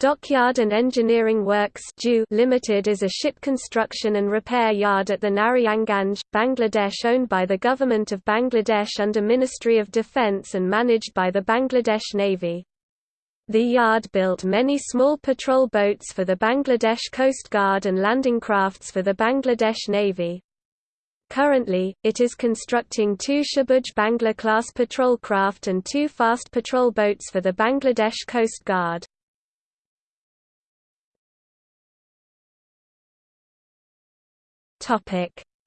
Dockyard and Engineering Works Limited is a ship construction and repair yard at the Narayanganj, Bangladesh owned by the Government of Bangladesh under Ministry of Defence and managed by the Bangladesh Navy. The yard built many small patrol boats for the Bangladesh Coast Guard and landing crafts for the Bangladesh Navy. Currently, it is constructing two Shabuj Bangla-class patrol craft and two fast patrol boats for the Bangladesh Coast Guard.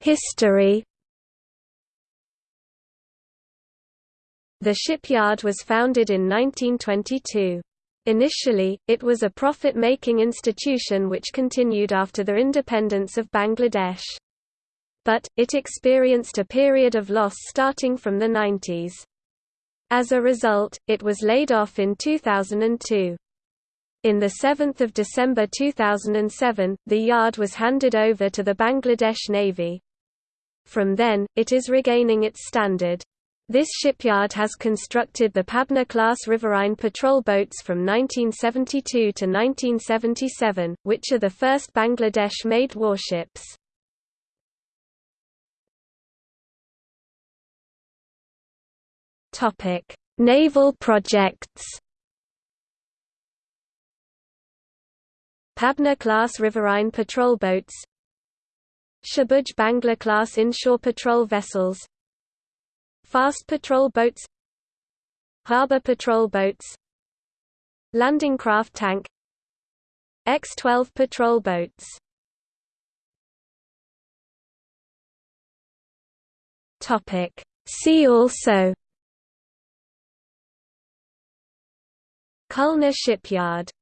History The shipyard was founded in 1922. Initially, it was a profit-making institution which continued after the independence of Bangladesh. But, it experienced a period of loss starting from the 90s. As a result, it was laid off in 2002. In 7 December 2007, the yard was handed over to the Bangladesh Navy. From then, it is regaining its standard. This shipyard has constructed the Pabna-class riverine patrol boats from 1972 to 1977, which are the first Bangladesh-made warships. Naval projects Pabna-class riverine patrol boats. Shabuj Bangla-class inshore patrol vessels. Fast patrol boats. Harbor patrol boats. Landing craft tank. X-12 patrol boats. See also. Khulna shipyard